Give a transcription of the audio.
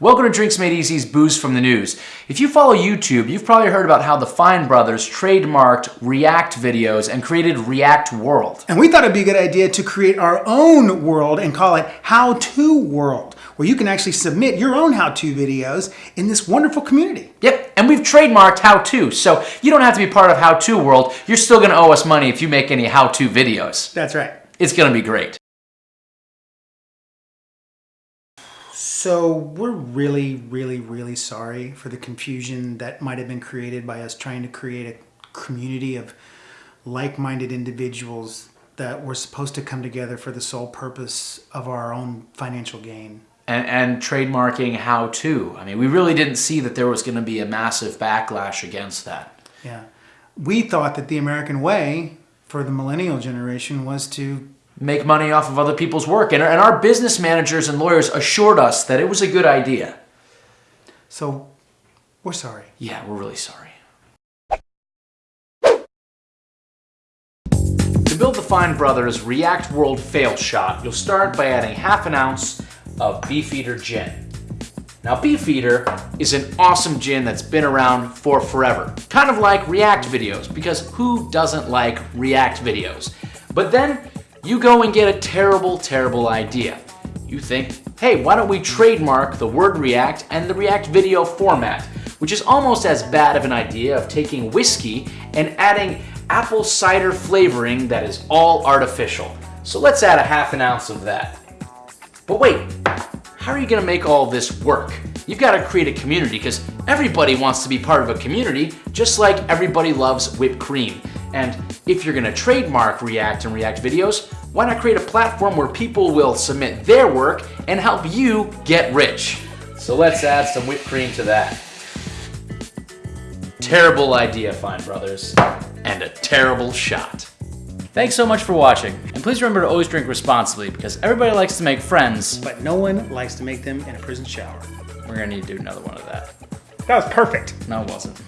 Welcome to Drinks Made Easy's Booze from the News. If you follow YouTube, you've probably heard about how the Fine Brothers trademarked React videos and created React World. And we thought it'd be a good idea to create our own world and call it How To World, where you can actually submit your own how-to videos in this wonderful community. Yep, and we've trademarked How To, so you don't have to be part of How To World. You're still gonna owe us money if you make any How To videos. That's right. It's gonna be great. So we're really, really, really sorry for the confusion that might have been created by us trying to create a community of like-minded individuals that were supposed to come together for the sole purpose of our own financial gain. And, and trademarking How To. I mean, we really didn't see that there was gonna be a massive backlash against that. Yeah. We thought that the American way for the millennial generation was to make money off of other people's work. And, and our business managers and lawyers assured us that it was a good idea. So, we're sorry. Yeah, we're really sorry. To build the Fine Brothers React World Fail Shot, you'll start by adding half an ounce of Beefeater Gin. Now Beefeater is an awesome gin that's been around for forever. Kind of like React videos, because who doesn't like React videos? But then you go and get a terrible, terrible idea. You think, hey, why don't we trademark the word React and the React video format, which is almost as bad of an idea of taking whiskey and adding apple cider flavoring that is all artificial. So let's add a half an ounce of that. But wait, how are you gonna make all this work? You've gotta create a community because everybody wants to be part of a community, just like everybody loves whipped cream. And if you're gonna trademark React and React videos, why not create a platform where people will submit their work and help you get rich? So let's add some whipped cream to that. Terrible idea, Fine Brothers, and a terrible shot. Thanks so much for watching, and please remember to always drink responsibly because everybody likes to make friends. But no one likes to make them in a prison shower. We're gonna need to do another one of that. That was perfect. No, it wasn't.